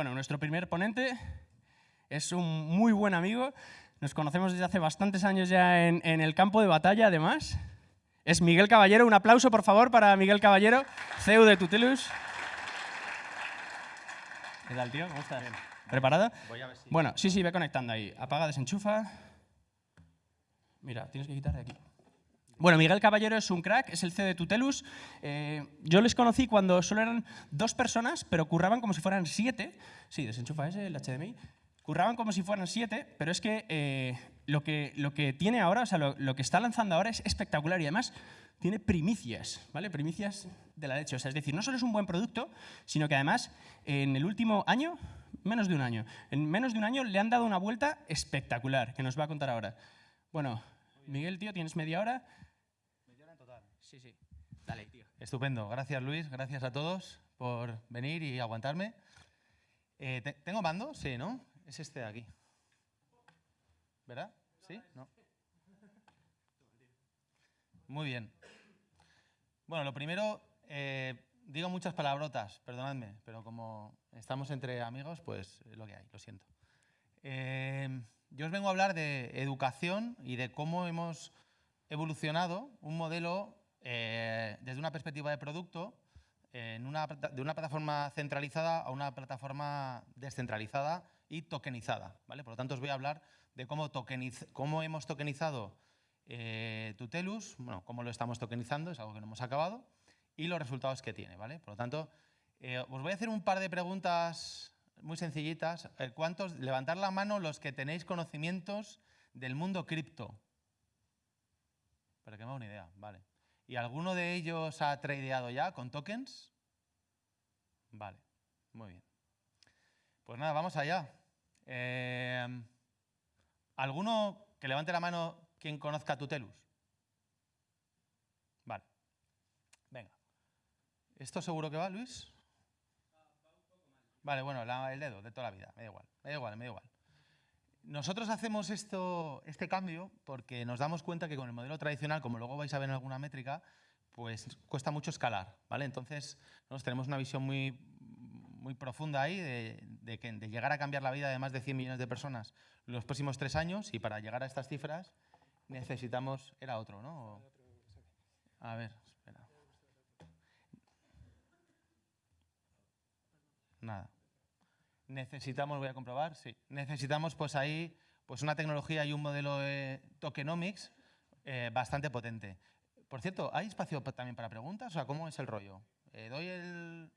Bueno, nuestro primer ponente es un muy buen amigo. Nos conocemos desde hace bastantes años ya en, el campo de batalla, además. Es Miguel Caballero. Un aplauso, por favor, para Miguel Caballero, CEO de Tutelus. ¿Qué tal, tío? ¿Cómo estás? ¿Preparado? Voy a ver si... Bueno, sí, sí, ve conectando ahí. Apaga, desenchufa. Mira, tienes que quitar de aquí. Bueno, Miguel Caballero es un crack, es el CEO de Tutelus. Eh, yo les conocí cuando solo eran dos personas, pero curraban como si fueran siete. Sí, desenchufa ese, el HDMI. Curraban como si fueran siete, pero es que, eh, lo, que lo que tiene ahora, o sea, lo, que está lanzando ahora es espectacular y además tiene primicias, ¿vale? Primicias de la leche. O sea, es decir, no solo es un buen producto, sino que además en el último año, menos de un año, en menos de un año le han dado una vuelta espectacular, que nos va a contar ahora. Bueno, Miguel, tío, tienes media hora. Sí, sí. Dale, tío. Estupendo. Gracias, Luis. Gracias a todos por venir y aguantarme. Eh, ¿Tengo mando? Sí, ¿no? Es este de aquí. ¿Verdad? ¿Sí? ¿No? Muy bien. Bueno, lo primero, eh, digo muchas palabrotas, perdonadme, pero como estamos entre amigos, pues es lo que hay, lo siento. Eh, yo os vengo a hablar de educación y de cómo hemos evolucionado un modelo eh, desde una perspectiva de producto, de una plataforma centralizada a una plataforma descentralizada y tokenizada. ¿vale? Por lo tanto, os voy a hablar de cómo, hemos tokenizado eh, Tutelus, bueno, cómo lo estamos tokenizando, es algo que no hemos acabado, y los resultados que tiene. ¿vale? Por lo tanto, eh, os voy a hacer un par de preguntas muy sencillitas. ¿Cuántos, levantar la mano los que tenéis conocimientos del mundo cripto? Para que me haga una idea, vale. ¿Y alguno de ellos ha tradeado ya con tokens? Vale, muy bien. Pues nada, vamos allá. Eh, ¿Alguno que levante la mano quien conozca Tutelus? Vale. Venga. ¿Esto seguro que va, Luis? Vale, bueno, el dedo de toda la vida, me da igual, me da igual, me da igual. Nosotros hacemos esto, este cambio porque nos damos cuenta que con el modelo tradicional, como luego vais a ver en alguna métrica, pues cuesta mucho escalar. ¿vale? Entonces, nosotros tenemos una visión muy, muy profunda ahí de, que, de llegar a cambiar la vida de más de 100 millones de personas en los próximos tres años y para llegar a estas cifras necesitamos... Era otro, ¿no? A ver, espera. Nada necesitamos, voy a comprobar, sí, necesitamos pues ahí pues una tecnología y un modelo de tokenomics eh, bastante potente. Por cierto, ¿hay espacio también para preguntas? O sea, ¿cómo es el rollo? Eh, doy el...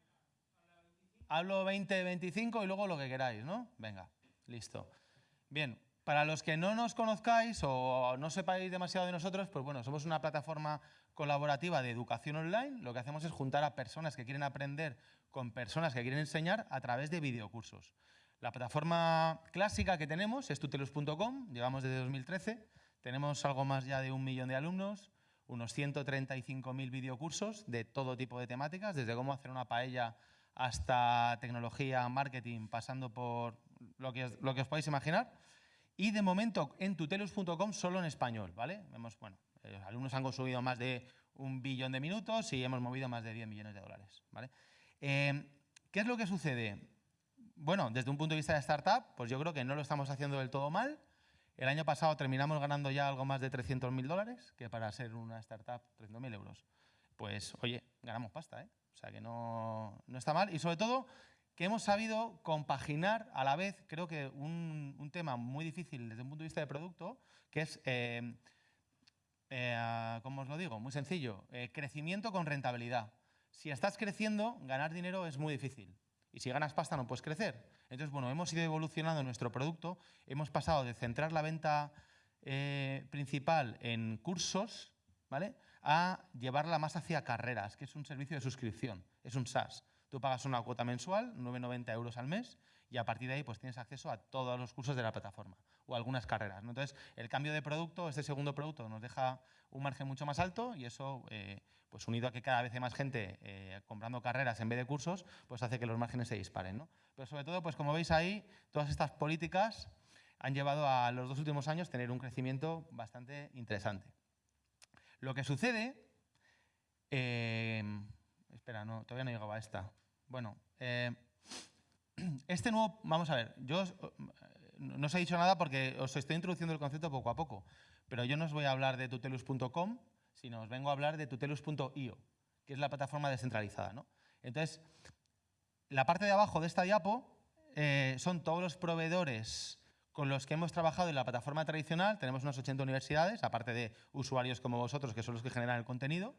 Hablo 20, 25 y luego lo que queráis, ¿no? Venga, listo. Bien, para los que no nos conozcáis o no sepáis demasiado de nosotros, pues bueno, somos una plataforma colaborativa de educación online. Lo que hacemos es juntar a personas que quieren aprender con personas que quieren enseñar a través de videocursos. La plataforma clásica que tenemos es tutelus.com, llevamos desde 2013, tenemos algo más ya de un millón de alumnos, unos 135.000 videocursos de todo tipo de temáticas, desde cómo hacer una paella hasta tecnología, marketing, pasando por lo que, lo que os podéis imaginar. Y de momento en tutelus.com solo en español, ¿vale? Vemos, bueno, los alumnos han consumido más de un billón de minutos y hemos movido más de 10 millones de dólares, ¿vale? Em, ¿Qué es lo que sucede? Bueno, desde un punto de vista de startup, pues yo creo que no lo estamos haciendo del todo mal. El año pasado terminamos ganando ya algo más de 300.000 dólares, que para ser una startup, 300.000 euros. Pues, oye, ganamos pasta, ¿eh? O sea que no, no, está mal. Y sobre todo, que hemos sabido compaginar a la vez, creo que un, tema muy difícil desde un punto de vista de producto, que es, eh, eh, ¿cómo os lo digo? Muy sencillo, eh, crecimiento con rentabilidad. Si estás creciendo, ganar dinero es muy difícil. Y si ganas pasta no puedes crecer. Entonces, bueno, hemos ido evolucionando nuestro producto, hemos pasado de centrar la venta eh, principal en cursos, ¿vale? A llevarla más hacia carreras, que es un servicio de suscripción, es un SaaS. Tú pagas una cuota mensual, 9,90 euros al mes, y a partir de ahí pues tienes acceso a todos los cursos de la plataforma o algunas carreras. Entonces, el cambio de producto, este segundo producto, nos deja un margen mucho más alto y eso eh, pues unido a que cada vez hay más gente eh, comprando carreras en vez de cursos, pues hace que los márgenes se disparen. ¿no? Pero sobre todo, pues como veis ahí, todas estas políticas han llevado a los dos últimos años tener un crecimiento bastante interesante. Lo que sucede... Eh, espera, no, todavía no llegaba a esta. Bueno, eh, Este nuevo, vamos a ver, yo no os he dicho nada porque os estoy introduciendo el concepto poco a poco, pero yo no os voy a hablar de tutelus.com, sino os vengo a hablar de tutelus.io, que es la plataforma descentralizada. ¿no? Entonces, la parte de abajo de esta diapo eh, son todos los proveedores con los que hemos trabajado en la plataforma tradicional. Tenemos unas 80 universidades, aparte de usuarios como vosotros, que son los que generan el contenido.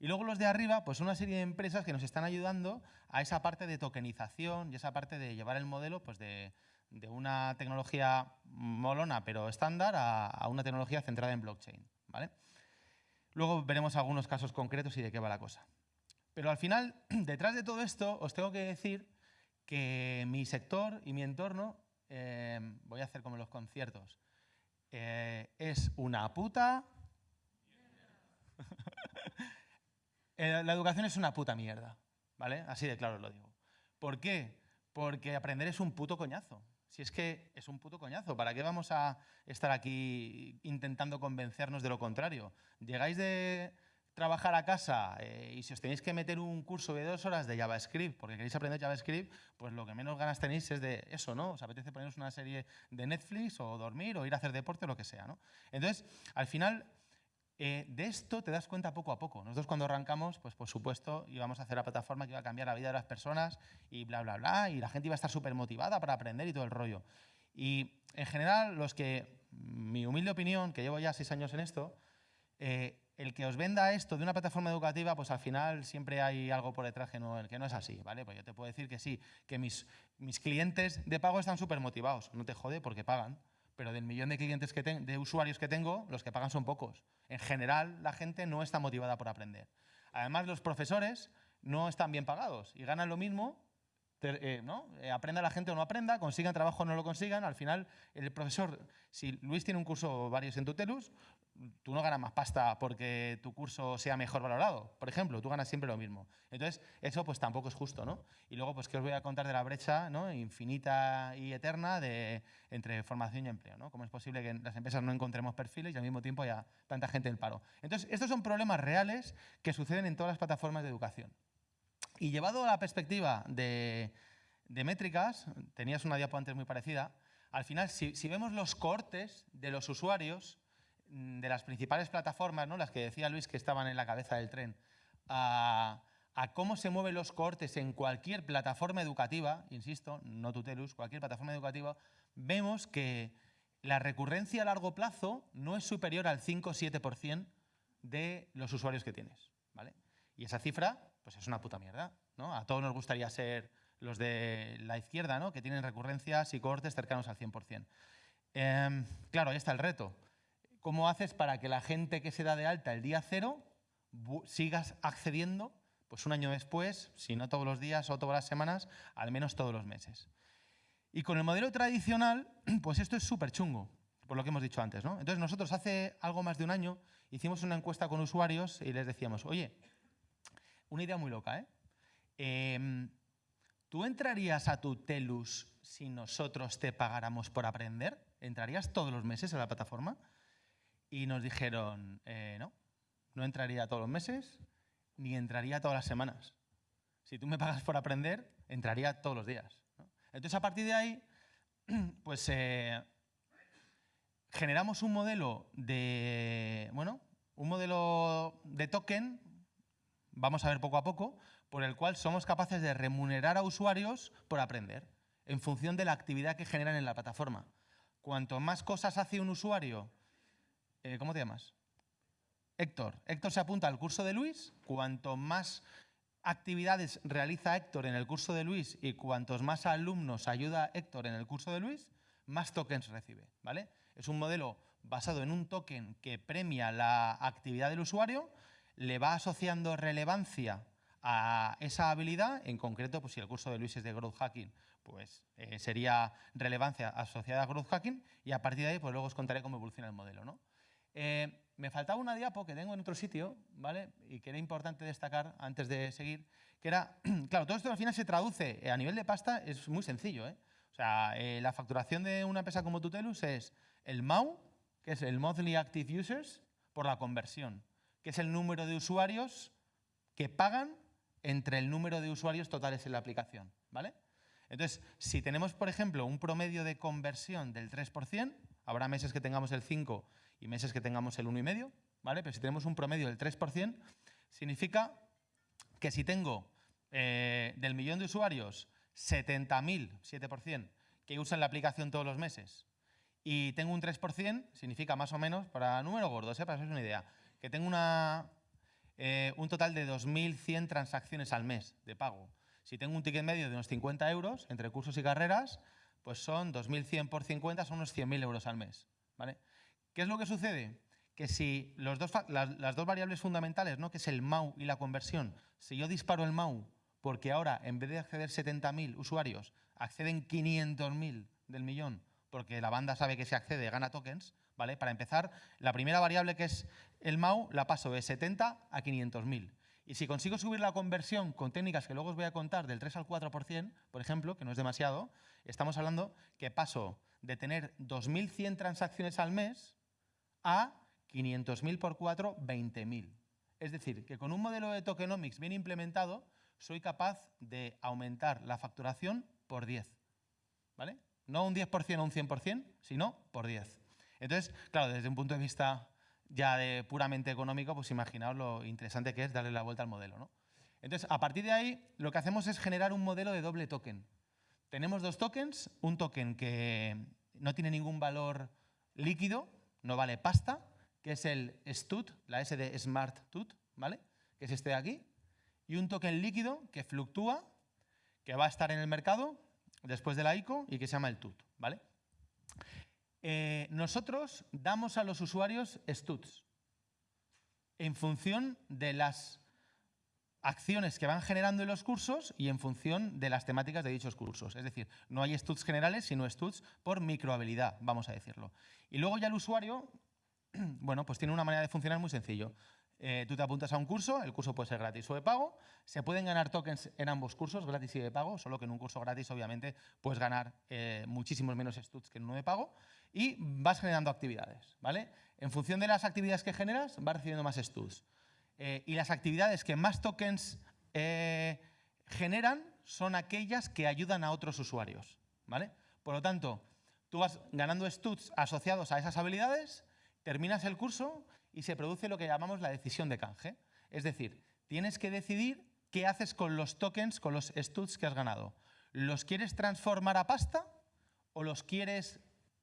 Y luego los de arriba, pues una serie de empresas que nos están ayudando a esa parte de tokenización y esa parte de llevar el modelo pues de, una tecnología molona pero estándar a, una tecnología centrada en blockchain. ¿vale? Luego veremos algunos casos concretos y de qué va la cosa. Pero al final, detrás de todo esto, os tengo que decir que mi sector y mi entorno, eh, voy a hacer como los conciertos, eh, es una puta Eh, la educación es una puta mierda, ¿vale? Así de claro lo digo. ¿Por qué? Porque aprender es un puto coñazo. Si es que es un puto coñazo, ¿para qué vamos a estar aquí intentando convencernos de lo contrario? Llegáis de trabajar a casa eh, y si os tenéis que meter un curso de dos horas de JavaScript porque queréis aprender JavaScript, pues lo que menos ganas tenéis es de eso, ¿no? Os apetece poneros una serie de Netflix o dormir o ir a hacer deporte o lo que sea, ¿no? Entonces, al final, eh, de esto te das cuenta poco a poco. Nosotros cuando arrancamos, pues por supuesto, íbamos a hacer la plataforma que iba a cambiar la vida de las personas y bla, bla, bla, y la gente iba a estar súper motivada para aprender y todo el rollo. Y en general, los que, mi humilde opinión, que llevo ya seis años en esto, eh, el que os venda esto de una plataforma educativa, pues al final siempre hay algo por detrás que no, que no es así, ¿vale? Pues yo te puedo decir que sí, que mis, mis clientes de pago están súper motivados, no te jode porque pagan, pero del millón de clientes que de usuarios que tengo, los que pagan son pocos. En general, la gente no está motivada por aprender. Además, los profesores no están bien pagados y ganan lo mismo, eh, ¿no? Eh, aprenda la gente o no aprenda, consigan trabajo o no lo consigan, al final el profesor, si Luis tiene un curso varios en Tutelus, tú no ganas más pasta porque tu curso sea mejor valorado, por ejemplo, tú ganas siempre lo mismo. Entonces, eso pues tampoco es justo, ¿no? Y luego, pues, ¿qué os voy a contar de la brecha ¿no? infinita y eterna de, entre formación y empleo, ¿no? ¿Cómo es posible que en las empresas no encontremos perfiles y al mismo tiempo haya tanta gente en paro? Entonces, estos son problemas reales que suceden en todas las plataformas de educación. Y llevado a la perspectiva de, métricas, tenías una diapo antes muy parecida, al final, si, vemos los cortes de los usuarios, de las principales plataformas, ¿no? las que decía Luis que estaban en la cabeza del tren, a, cómo se mueven los cortes en cualquier plataforma educativa, insisto, no Tutelus, cualquier plataforma educativa, vemos que la recurrencia a largo plazo no es superior al 5 o 7% de los usuarios que tienes. ¿vale? Y esa cifra pues es una puta mierda. ¿no? A todos nos gustaría ser los de la izquierda, ¿no? que tienen recurrencias y cortes cercanos al 100%. Em, claro, ahí está el reto. ¿Cómo haces para que la gente que se da de alta el día cero sigas accediendo pues un año después, si no todos los días o todas las semanas, al menos todos los meses? Y con el modelo tradicional, pues esto es súper chungo, por lo que hemos dicho antes. ¿no? Entonces nosotros hace algo más de un año hicimos una encuesta con usuarios y les decíamos, oye, una idea muy loca, ¿eh? Em, ¿Tú entrarías a tu Telus si nosotros te pagáramos por aprender? ¿Entrarías todos los meses a la plataforma? Y nos dijeron, eh, no, no entraría todos los meses, ni entraría todas las semanas. Si tú me pagas por aprender, entraría todos los días. Entonces, a partir de ahí, pues eh, generamos un modelo de, bueno, un modelo de token, vamos a ver poco a poco, por el cual somos capaces de remunerar a usuarios por aprender, en función de la actividad que generan en la plataforma. Cuanto más cosas hace un usuario eh, ¿cómo te llamas? Héctor. Héctor se apunta al curso de Luis. Cuanto más actividades realiza Héctor en el curso de Luis y cuantos más alumnos ayuda Héctor en el curso de Luis, más tokens recibe. ¿vale? Es un modelo basado en un token que premia la actividad del usuario, le va asociando relevancia a esa habilidad, en concreto, pues si el curso de Luis es de Growth Hacking, pues eh, sería relevancia asociada a Growth Hacking y a partir de ahí pues luego os contaré cómo evoluciona el modelo. ¿no? Eh, me faltaba una diapo que tengo en otro sitio, ¿vale? Y que era importante destacar antes de seguir, que era, claro, todo esto al final se traduce eh, a nivel de pasta, es muy sencillo. O sea, la facturación de una empresa como Tutelus es el MAU, que es el Monthly Active Users, por la conversión, que es el número de usuarios que pagan entre el número de usuarios totales en la aplicación, ¿vale? Entonces, si tenemos, por ejemplo, un promedio de conversión del 3%, habrá meses que tengamos el 5 y meses que tengamos el 1,5, ¿vale? Pero si tenemos un promedio del 3%, significa que si tengo eh, del millón de usuarios 70.000, 7%, que usan la aplicación todos los meses, y tengo un 3%, significa más o menos, para números gordos, ¿eh? para haceros una idea, que tengo una, eh, un total de 2.100 transacciones al mes de pago. Si tengo un ticket medio de unos 50 euros entre cursos y carreras, pues son 2.100 por 50, son unos 100.000 euros al mes. ¿vale? ¿Qué es lo que sucede? Que si los dos, las, las, dos variables fundamentales, ¿no? que es el MAU y la conversión, si yo disparo el MAU porque ahora en vez de acceder 70.000 usuarios, acceden 500.000 del millón, porque la banda sabe que si accede gana tokens, Para empezar, la primera variable que es el MAU la paso de 70 a 500.000. Y si consigo subir la conversión con técnicas que luego os voy a contar del 3 al 4%, por ejemplo, que no es demasiado, estamos hablando que paso de tener 2.100 transacciones al mes a 500.000 por 4, 20.000. Es decir, que con un modelo de tokenomics bien implementado, soy capaz de aumentar la facturación por 10. ¿Vale? No un 10% o un 100%, sino por 10. Entonces, claro, desde un punto de vista ya de puramente económico, pues imaginaos lo interesante que es darle la vuelta al modelo. ¿no? Entonces, a partir de ahí, lo que hacemos es generar un modelo de doble token. Tenemos dos tokens, un token que no tiene ningún valor líquido, no vale pasta, que es el STUT, la S de Smart TUT, ¿vale? que es este de aquí, y un token líquido que fluctúa, que va a estar en el mercado después de la ICO y que se llama el TUT. ¿vale? Eh, nosotros damos a los usuarios STUTs en función de las acciones que van generando en los cursos y en función de las temáticas de dichos cursos. Es decir, no hay STUTs generales, sino STUTs por microhabilidad, vamos a decirlo. Y luego ya el usuario, bueno, pues tiene una manera de funcionar muy sencillo. Eh, tú te apuntas a un curso, el curso puede ser gratis o de pago, se pueden ganar tokens en ambos cursos, gratis y de pago, solo que en un curso gratis obviamente puedes ganar eh, muchísimos menos STUTs que en uno de pago y vas generando actividades. ¿vale? En función de las actividades que generas, vas recibiendo más STUTs. Eh, y las actividades que más tokens generan son aquellas que ayudan a otros usuarios. ¿vale? Por lo tanto, tú vas ganando STUTs asociados a esas habilidades, terminas el curso y se produce lo que llamamos la decisión de canje. Es decir, tienes que decidir qué haces con los tokens, con los studs que has ganado. ¿Los quieres transformar a pasta o los quieres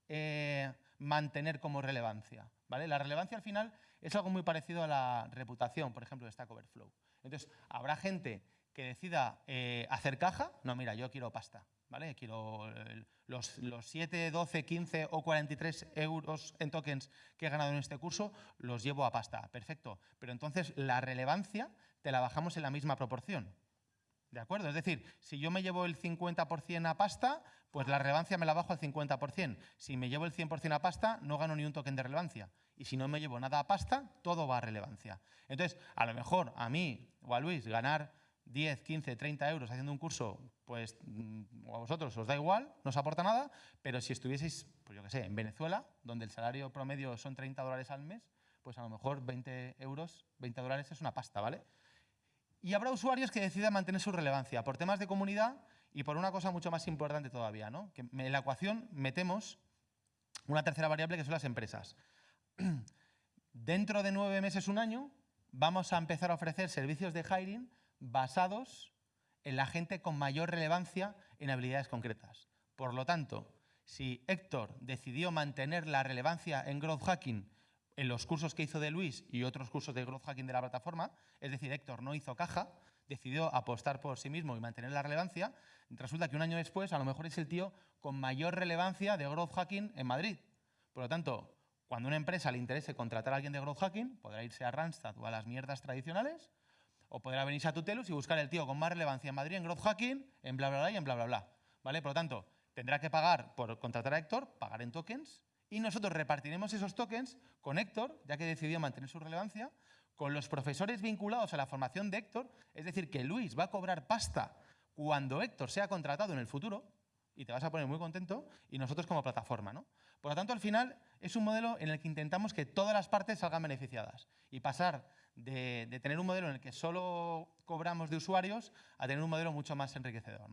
eh, mantener como relevancia? ¿Vale? La relevancia al final es algo muy parecido a la reputación, por ejemplo, de Stack Overflow. Entonces, habrá gente que decida eh, hacer caja, no, mira, yo quiero pasta. ¿vale? Quiero los, los 7, 12, 15 o 43 euros en tokens que he ganado en este curso, los llevo a pasta. Perfecto. Pero entonces la relevancia te la bajamos en la misma proporción. ¿De acuerdo? Es decir, si yo me llevo el 50% a pasta, pues la relevancia me la bajo al 50%. Si me llevo el 100% a pasta, no gano ni un token de relevancia. Y si no me llevo nada a pasta, todo va a relevancia. Entonces, a lo mejor a mí o a Luis ganar 10, 15, 30 euros haciendo un curso, pues mm, a vosotros os da igual, no os aporta nada, pero si estuvieseis, pues yo qué sé, en Venezuela, donde el salario promedio son 30 dólares al mes, pues a lo mejor 20 euros, 20 dólares es una pasta, ¿vale? Y habrá usuarios que decidan mantener su relevancia por temas de comunidad y por una cosa mucho más importante todavía, ¿no? Que en la ecuación metemos una tercera variable que son las empresas. Dentro de nueve meses, un año, vamos a empezar a ofrecer servicios de hiring basados en la gente con mayor relevancia en habilidades concretas. Por lo tanto, si Héctor decidió mantener la relevancia en Growth Hacking en los cursos que hizo de Luis y otros cursos de Growth Hacking de la plataforma, es decir, Héctor no hizo caja, decidió apostar por sí mismo y mantener la relevancia, resulta que un año después a lo mejor es el tío con mayor relevancia de Growth Hacking en Madrid. Por lo tanto, cuando una empresa le interese contratar a alguien de Growth Hacking, podrá irse a Randstad o a las mierdas tradicionales o podrá venirse a Tutelus y buscar el tío con más relevancia en Madrid, en Growth Hacking, en bla, bla, bla y en bla, bla, bla. ¿Vale? Por lo tanto, tendrá que pagar por contratar a Héctor, pagar en tokens, y nosotros repartiremos esos tokens con Héctor, ya que decidió mantener su relevancia, con los profesores vinculados a la formación de Héctor, es decir, que Luis va a cobrar pasta cuando Héctor sea contratado en el futuro, y te vas a poner muy contento, y nosotros como plataforma. ¿no? Por lo tanto, al final es un modelo en el que intentamos que todas las partes salgan beneficiadas y pasar de, tener un modelo en el que solo cobramos de usuarios a tener un modelo mucho más enriquecedor.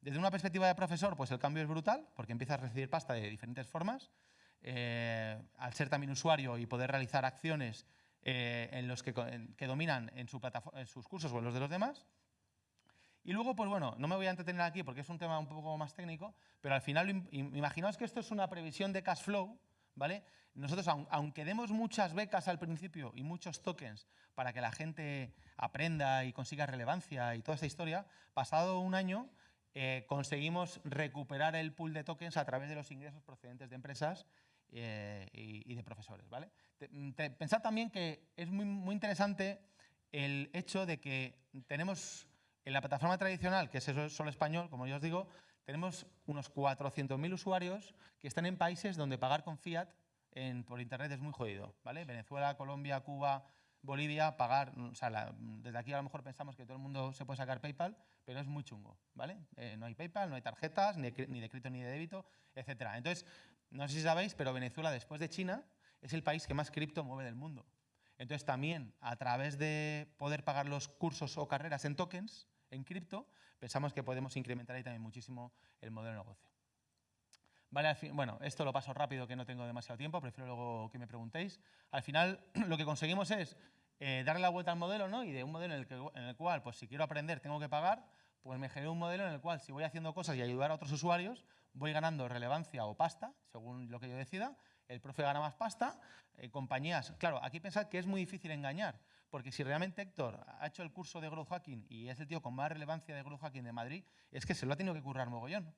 Desde una perspectiva de profesor, pues el cambio es brutal, porque empiezas a recibir pasta de diferentes formas. Eh, al ser también usuario y poder realizar acciones eh, en los que, que dominan en, su en sus cursos o en los de los demás. Y luego, pues bueno, no me voy a entretener aquí porque es un tema un poco más técnico, pero al final, imaginaos que esto es una previsión de cash flow, ¿vale? Nosotros, aunque demos muchas becas al principio y muchos tokens para que la gente aprenda y consiga relevancia y toda esta historia, pasado un año eh, conseguimos recuperar el pool de tokens a través de los ingresos procedentes de empresas eh, y, de profesores. ¿vale? pensad también que es muy, muy interesante el hecho de que tenemos en la plataforma tradicional, que es solo español, como yo os digo, tenemos unos 400.000 usuarios que están en países donde pagar con fiat por Internet es muy jodido. ¿vale? Venezuela, Colombia, Cuba, Bolivia, pagar, o sea, desde aquí a lo mejor pensamos que todo el mundo se puede sacar PayPal, pero es muy chungo, ¿vale? Eh, no hay PayPal, no hay tarjetas, ni, ni de crédito ni de débito, etc. Entonces, no sé si sabéis, pero Venezuela, después de China, es el país que más cripto mueve del mundo. Entonces, también, a través de poder pagar los cursos o carreras en tokens, en cripto, pensamos que podemos incrementar ahí también muchísimo el modelo de negocio. Vale, bueno, esto lo paso rápido que no tengo demasiado tiempo, prefiero luego que me preguntéis. Al final lo que conseguimos es eh, darle la vuelta al modelo, ¿no? Y de un modelo en el, que, en el cual, pues si quiero aprender, tengo que pagar, pues me generé un modelo en el cual si voy haciendo cosas y ayudar a otros usuarios, voy ganando relevancia o pasta, según lo que yo decida, el profe gana más pasta, eh, compañías... Claro, aquí pensad que es muy difícil engañar, porque si realmente Héctor ha hecho el curso de Growth Hacking y es el tío con más relevancia de Growth Hacking de Madrid, es que se lo ha tenido que currar mogollón.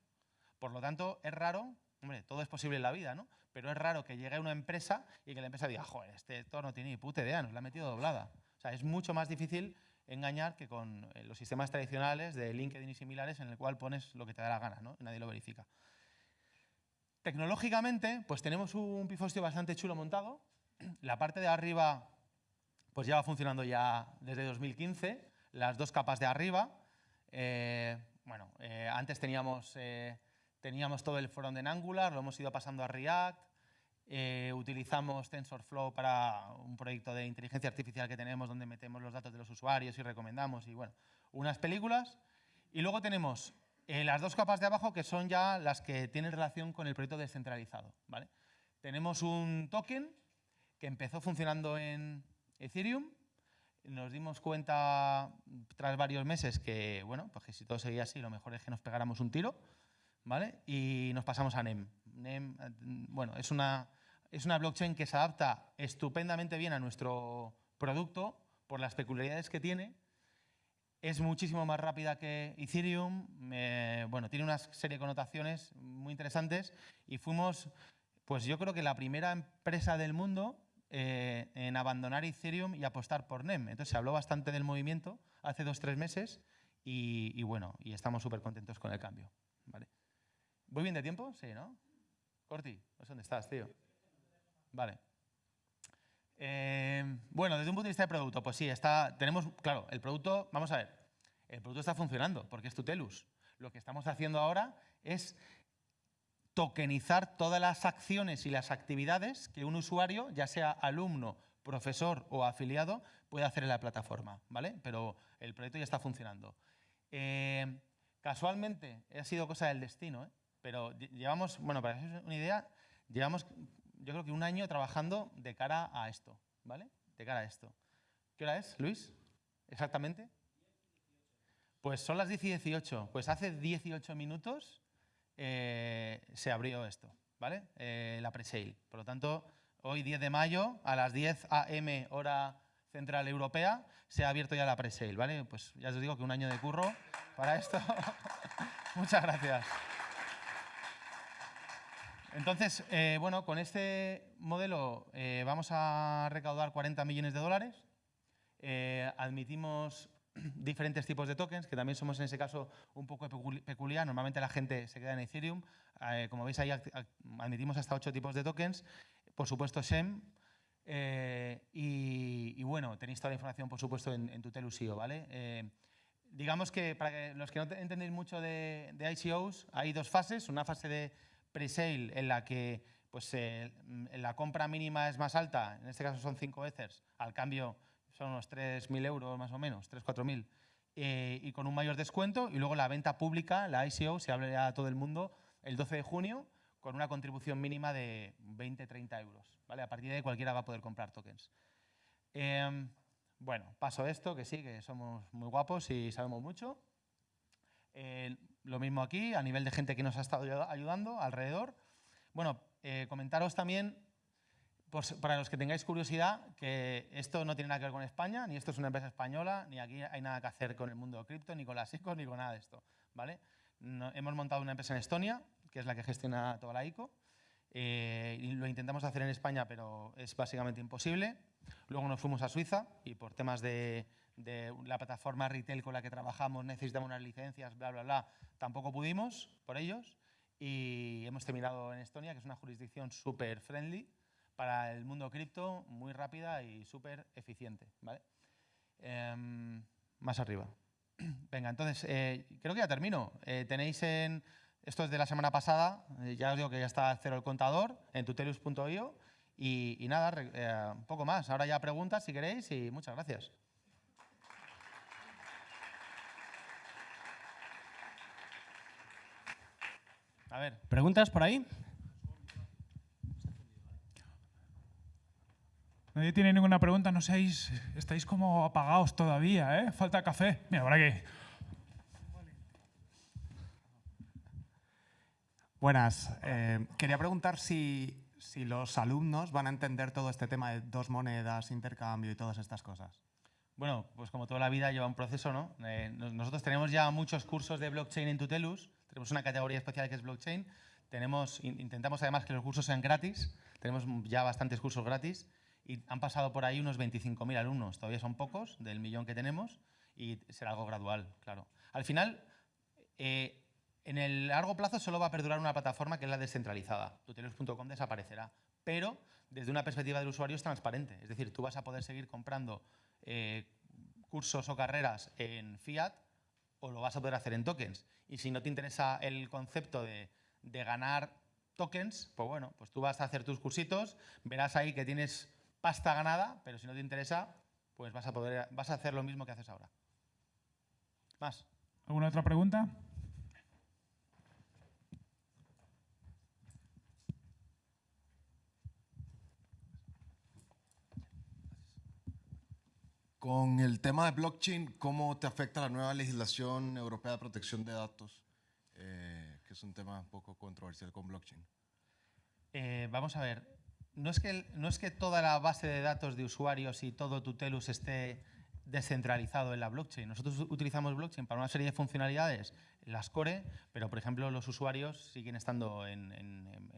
Por lo tanto, es raro Hombre, todo es posible en la vida, ¿no? Pero es raro que llegue una empresa y que la empresa diga, joder, este Héctor no tiene ni puta idea, nos la ha metido doblada. O sea, es mucho más difícil engañar que con eh, los sistemas tradicionales de LinkedIn y similares en el cual pones lo que te da la gana, ¿no? Nadie lo verifica. Tecnológicamente, pues tenemos un pifostio bastante chulo montado. La parte de arriba pues ya va funcionando ya desde 2015, las dos capas de arriba. Eh, bueno, eh, antes teníamos Teníamos todo el front en Angular, lo hemos ido pasando a React, eh, utilizamos TensorFlow para un proyecto de inteligencia artificial que tenemos donde metemos los datos de los usuarios y recomendamos y bueno, unas películas. Y luego tenemos eh, las dos capas de abajo que son ya las que tienen relación con el proyecto descentralizado. ¿vale? Tenemos un token que empezó funcionando en Ethereum. Nos dimos cuenta tras varios meses que, bueno, pues si todo seguía así, lo mejor es que nos pegáramos un tiro. ¿vale? Y nos pasamos a NEM. NEM bueno, es una, es una blockchain que se adapta estupendamente bien a nuestro producto por las peculiaridades que tiene. Es muchísimo más rápida que Ethereum, bueno, tiene una serie de connotaciones muy interesantes y fuimos, pues yo creo que la primera empresa del mundo eh, en abandonar Ethereum y apostar por NEM. Entonces se habló bastante del movimiento hace dos, tres meses y, bueno, y estamos súper contentos con el cambio. ¿Voy bien de tiempo? Sí, ¿no? Corti, ¿dónde estás, tío? Vale. Eh, bueno, desde un punto de vista de producto, pues sí, está, tenemos, claro, el producto, vamos a ver, el producto está funcionando porque es Tutelus. Lo que estamos haciendo ahora es tokenizar todas las acciones y las actividades que un usuario, ya sea alumno, profesor o afiliado, puede hacer en la plataforma, ¿vale? Pero el proyecto ya está funcionando. Eh, casualmente, ha sido cosa del destino, ¿eh? pero llevamos, bueno, para que una idea, llevamos yo creo que un año trabajando de cara a esto, ¿vale? De cara a esto. ¿Qué hora es, Luis? ¿Exactamente? Pues son las 10 y 18. Pues hace 18 minutos eh, se abrió esto, ¿vale? Eh, la pre-sale. Por lo tanto, hoy 10 de mayo a las 10 a.m. hora central europea se ha abierto ya la pre-sale, ¿vale? Pues ya os digo que un año de curro para esto. Muchas gracias. Entonces, eh, bueno, con este modelo vamos a recaudar 40 millones de dólares. Admitimos diferentes tipos de tokens, que también somos en ese caso un poco peculiar. Normalmente la gente se queda en Ethereum. como veis ahí admitimos hasta ocho tipos de tokens. Por supuesto SEM. Y, bueno, tenéis toda la información, por supuesto, en, en Tutelus.io, ¿vale? digamos que para los que no entendéis mucho de, ICOs, hay dos fases. Una fase de pre-sale en la que pues, eh, la compra mínima es más alta, en este caso son 5 Ethers, al cambio son unos 3.000 euros más o menos, 3-4.000, eh, y con un mayor descuento. Y luego la venta pública, la ICO, se abre a todo el mundo el 12 de junio con una contribución mínima de 20-30 euros. ¿vale? A partir de ahí cualquiera va a poder comprar tokens. Em, bueno, paso esto, que sí, que somos muy guapos y sabemos mucho. Eh, lo mismo aquí, a nivel de gente que nos ha estado ayudando alrededor. Bueno, eh, comentaros también, pues, para los que tengáis curiosidad, que esto no tiene nada que ver con España, ni esto es una empresa española, ni aquí hay nada que hacer con el mundo cripto, ni con las ICO, ni con nada de esto. ¿vale? hemos montado una empresa en Estonia, que es la que gestiona toda la ICO, eh, y lo intentamos hacer en España, pero es básicamente imposible. Luego nos fuimos a Suiza y por temas de, de la plataforma retail con la que trabajamos, necesitamos unas licencias, bla, bla, bla, tampoco pudimos por ellos y hemos terminado en Estonia, que es una jurisdicción súper friendly para el mundo cripto, muy rápida y súper eficiente. ¿vale? Em, más arriba. Venga, entonces, eh, creo que ya termino. Eh, tenéis en, esto es de la semana pasada, eh, ya os digo que ya está cero el contador, en tutelus.io y, y, nada, un poco más. Ahora ya preguntas si queréis y muchas gracias. A ver. ¿Preguntas por ahí? Nadie tiene ninguna pregunta, no seáis, estáis como apagados todavía, ¿eh? Falta café. Mira, por aquí. Buenas. Eh, quería preguntar si, si, los alumnos van a entender todo este tema de dos monedas, intercambio y todas estas cosas. Bueno, pues como toda la vida lleva un proceso, ¿no? Eh, nosotros tenemos ya muchos cursos de blockchain en Tutelus, tenemos una categoría especial que es blockchain, tenemos, intentamos además que los cursos sean gratis, tenemos ya bastantes cursos gratis y han pasado por ahí unos 25.000 alumnos, todavía son pocos del millón que tenemos y será algo gradual, claro. Al final, eh, en el largo plazo solo va a perdurar una plataforma que es la descentralizada. Tutelus.com desaparecerá, pero desde una perspectiva del usuario es transparente. Es decir, tú vas a poder seguir comprando eh, cursos o carreras en fiat o lo vas a poder hacer en tokens. Y si no te interesa el concepto de ganar tokens, pues bueno, pues tú vas a hacer tus cursitos, verás ahí que tienes pasta ganada, pero si no te interesa, pues vas a, poder, vas a hacer lo mismo que haces ahora. Más. ¿Alguna otra pregunta? Con el tema de blockchain, ¿cómo te afecta la nueva legislación europea de protección de datos? Eh, que es un tema un poco controversial con blockchain. Eh, vamos a ver, no es, que, no es que toda la base de datos de usuarios y todo Tutelus esté descentralizado en la blockchain. Nosotros utilizamos blockchain para una serie de funcionalidades, las core, pero por ejemplo los usuarios siguen estando en,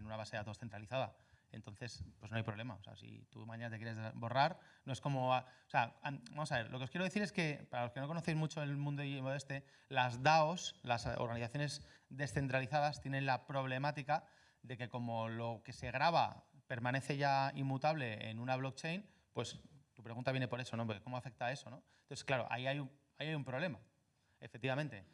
una base de datos centralizada. Entonces, pues no hay problema. O sea, si tú mañana te quieres borrar, no es como... o sea, vamos a ver, lo que os quiero decir es que, para los que no conocéis mucho el mundo este, las DAOs, las organizaciones descentralizadas, tienen la problemática de que como lo que se graba permanece ya inmutable en una blockchain, pues tu pregunta viene por eso, ¿no? ¿Cómo afecta eso? ¿no? Entonces, claro, ahí hay, un, ahí hay un problema, efectivamente.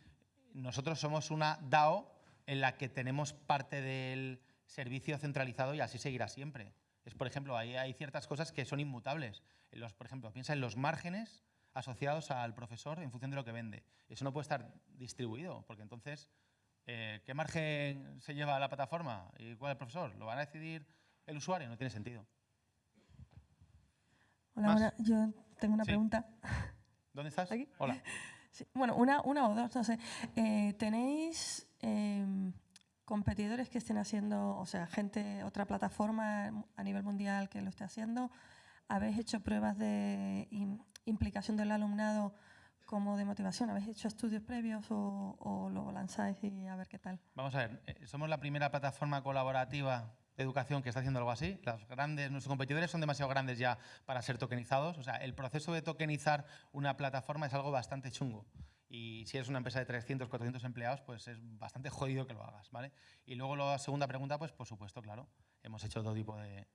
Nosotros somos una DAO en la que tenemos parte del servicio centralizado y así seguirá siempre. Es, por ejemplo, ahí hay ciertas cosas que son inmutables. Los, por ejemplo, piensa en los márgenes asociados al profesor en función de lo que vende. Eso no puede estar distribuido, porque entonces, eh, ¿qué margen se lleva a la plataforma y cuál es el profesor? ¿Lo van a decidir el usuario, no tiene sentido. Hola, yo tengo una pregunta. ¿Dónde estás? ¿Aquí? Hola. Bueno, una, una o dos, no sé. Eh, ¿Tenéis em, competidores que estén haciendo, o sea, gente, otra plataforma a nivel mundial que lo esté haciendo? ¿Habéis hecho pruebas de implicación del alumnado como de motivación? ¿Habéis hecho estudios previos o, o, lo lanzáis y a ver qué tal? Vamos a ver, eh, somos la primera plataforma colaborativa de educación que está haciendo algo así. Las grandes, nuestros competidores son demasiado grandes ya para ser tokenizados. O sea, el proceso de tokenizar una plataforma es algo bastante chungo. Y si eres una empresa de 300, 400 empleados, pues es bastante jodido que lo hagas, ¿vale? Y luego la segunda pregunta, pues por supuesto, claro, hemos hecho todo tipo de,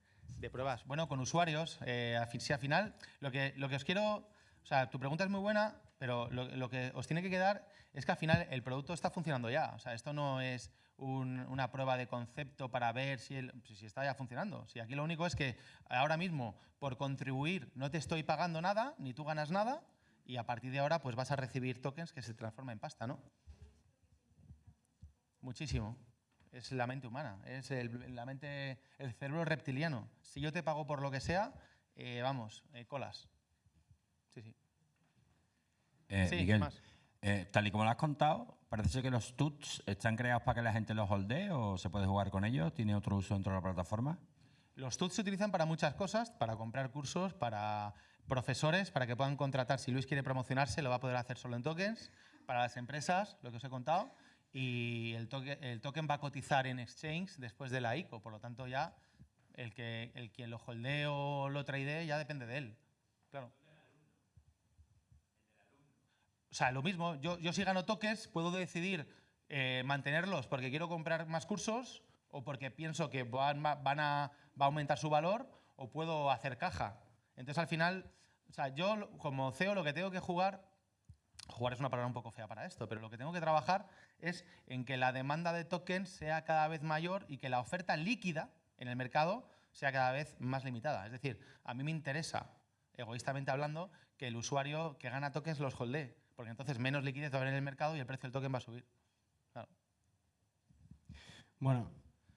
pruebas. Bueno, con usuarios, eh, si al final, lo que, lo que os quiero... O sea, tu pregunta es muy buena, pero lo, lo que os tiene que quedar es que al final el producto está funcionando ya. O sea, esto no es una prueba de concepto para ver si, si está ya funcionando. Si aquí lo único es que ahora mismo, por contribuir, no te estoy pagando nada, ni tú ganas nada, y a partir de ahora pues vas a recibir tokens que se transforman en pasta, ¿no? Muchísimo. Es la mente humana, es el, la mente, el cerebro reptiliano. Si yo te pago por lo que sea, eh, vamos, eh, colas. Sí, sí. Eh, Sí, Miguel, más. tal y como lo has contado, parece ser que los tuts están creados para que la gente los holdee o se puede jugar con ellos. ¿Tiene otro uso dentro de la plataforma? Los TUTs se utilizan para muchas cosas, para comprar cursos, para profesores, para que puedan contratar. Si Luis quiere promocionarse, lo va a poder hacer solo en tokens. Para las empresas, lo que os he contado. Y el, toque- el token va a cotizar en exchange después de la ICO. Por lo tanto, ya el, que, el quien lo holdee o lo trade ya depende de él. Claro. O sea, lo mismo, yo, yo si gano tokens, puedo decidir eh, mantenerlos porque quiero comprar más cursos o porque pienso que van, van a, va a aumentar su valor o puedo hacer caja. Entonces, al final, o sea, yo como CEO lo que tengo que jugar, jugar es una palabra un poco fea para esto, pero lo que tengo que trabajar es en que la demanda de tokens sea cada vez mayor y que la oferta líquida en el mercado sea cada vez más limitada. Es decir, a mí me interesa, egoístamente hablando, que el usuario que gana tokens los holdee, porque entonces menos liquidez va a haber en el mercado y el precio del token va a subir. Claro. Bueno,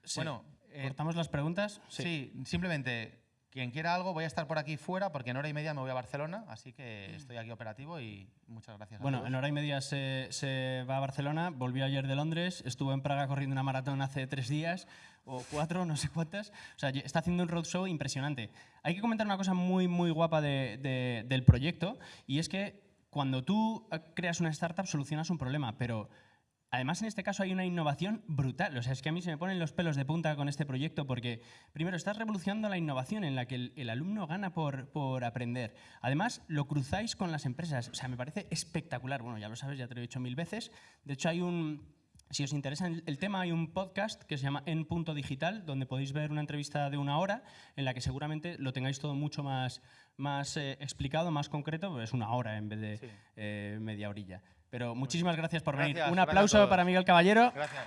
sí. Bueno, eh, ¿cortamos las preguntas? Sí. simplemente, quien quiera algo, voy a estar por aquí fuera porque en hora y media me voy a Barcelona, así que estoy aquí operativo y muchas gracias. a Bueno, todos. en hora y media se, se va a Barcelona, volvió ayer de Londres, estuvo en Praga corriendo una maratón hace tres días o cuatro, no sé cuántas. O sea, está haciendo un roadshow impresionante. Hay que comentar una cosa muy, muy guapa de- de- del proyecto y es que cuando tú eh, creas una startup solucionas un problema, pero Además, en este caso hay una innovación brutal. O sea, es que a mí se me ponen los pelos de punta con este proyecto porque, primero, estás revolucionando la innovación en la que el, el alumno gana por, por aprender. Además, lo cruzáis con las empresas. O sea, me parece espectacular. Bueno, ya lo sabes, ya te lo he dicho mil veces. De hecho, hay un... Si os interesa el el tema, hay un podcast que se llama En Punto Digital, donde podéis ver una entrevista de una hora en la que seguramente lo tengáis todo mucho más, más eh, explicado, más concreto, pero es una hora en vez de Sí. eh, media orilla. Pero muchísimas gracias por venir. Un aplauso para Miguel Caballero. Gracias.